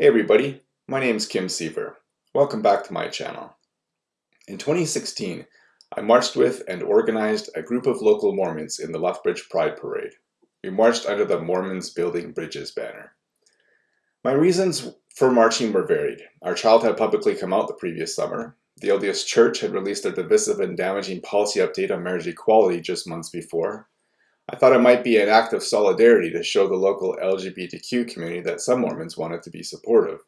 Hey everybody, my name is Kim Siever. Welcome back to my channel. In 2016, I marched with and organized a group of local Mormons in the Lethbridge Pride Parade. We marched under the Mormons Building Bridges banner. My reasons for marching were varied. Our child had publicly come out the previous summer. The LDS Church had released a divisive and damaging policy update on marriage equality just months before. I thought it might be an act of solidarity to show the local LGBTQ community that some Mormons wanted to be supportive.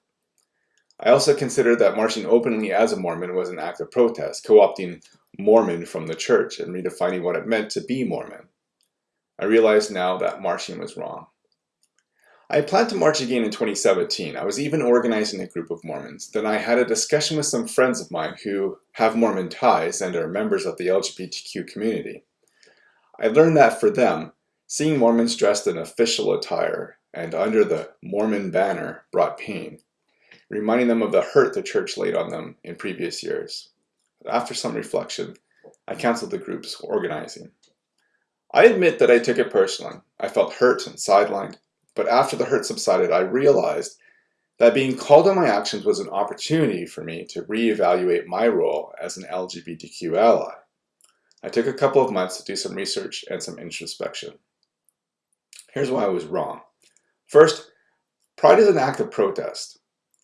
I also considered that marching openly as a Mormon was an act of protest, co-opting Mormon from the church and redefining what it meant to be Mormon. I realize now that marching was wrong. I planned to march again in 2017. I was even organizing a group of Mormons. Then I had a discussion with some friends of mine who have Mormon ties and are members of the LGBTQ community. I learned that for them, seeing Mormons dressed in official attire and under the Mormon banner brought pain, reminding them of the hurt the church laid on them in previous years. After some reflection, I canceled the group's organizing. I admit that I took it personally. I felt hurt and sidelined, but after the hurt subsided, I realized that being called on my actions was an opportunity for me to reevaluate my role as an LGBTQ ally. I took a couple of months to do some research and some introspection. Here's why I was wrong. First, Pride is an act of protest.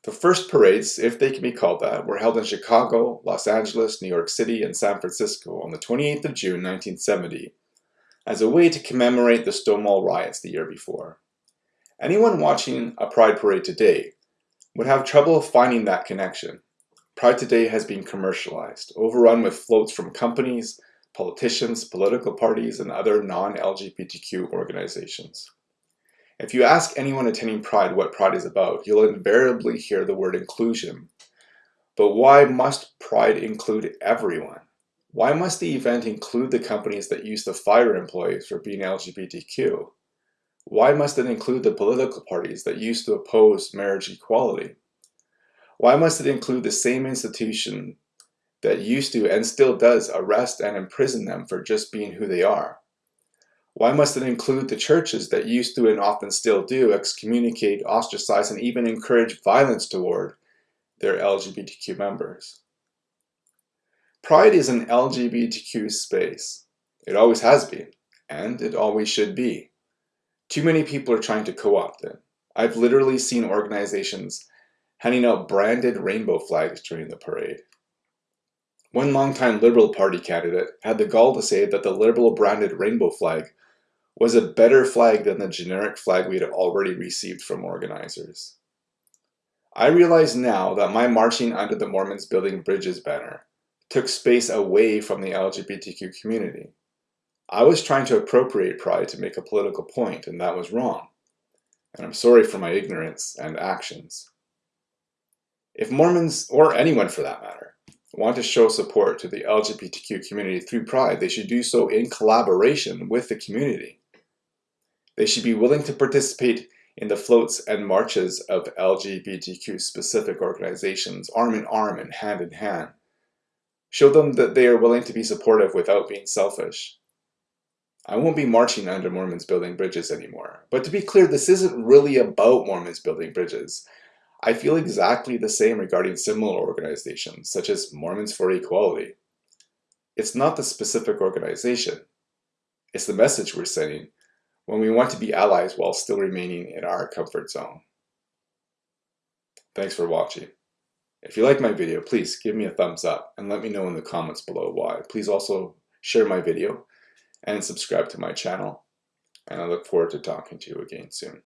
The first parades, if they can be called that, were held in Chicago, Los Angeles, New York City, and San Francisco on the 28th of June 1970 as a way to commemorate the Stonewall riots the year before. Anyone watching a Pride parade today would have trouble finding that connection. Pride today has been commercialized, overrun with floats from companies, politicians, political parties, and other non-LGBTQ organizations. If you ask anyone attending Pride what Pride is about, you'll invariably hear the word inclusion. But why must Pride include everyone? Why must the event include the companies that use to fire employees for being LGBTQ? Why must it include the political parties that used to oppose marriage equality? Why must it include the same institution that used to and still does arrest and imprison them for just being who they are? Why must it include the churches that used to and often still do excommunicate, ostracize, and even encourage violence toward their LGBTQ members? Pride is an LGBTQ space. It always has been, and it always should be. Too many people are trying to co-opt it. I've literally seen organizations handing out branded rainbow flags during the parade. One longtime Liberal Party candidate had the gall to say that the Liberal branded rainbow flag was a better flag than the generic flag we had already received from organizers. I realize now that my marching under the Mormons Building Bridges banner took space away from the LGBTQ community. I was trying to appropriate pride to make a political point, and that was wrong. And I'm sorry for my ignorance and actions. If Mormons, or anyone for that matter, want to show support to the LGBTQ community through Pride, they should do so in collaboration with the community. They should be willing to participate in the floats and marches of LGBTQ specific organizations, arm in arm and hand in hand. Show them that they are willing to be supportive without being selfish. I won't be marching under Mormons building bridges anymore. But to be clear, this isn't really about Mormons building bridges. I feel exactly the same regarding similar organizations, such as Mormons for Equality. It's not the specific organization. It's the message we're sending when we want to be allies while still remaining in our comfort zone. Thanks for watching. If you like my video, please give me a thumbs up and let me know in the comments below why. Please also share my video and subscribe to my channel. And I look forward to talking to you again soon.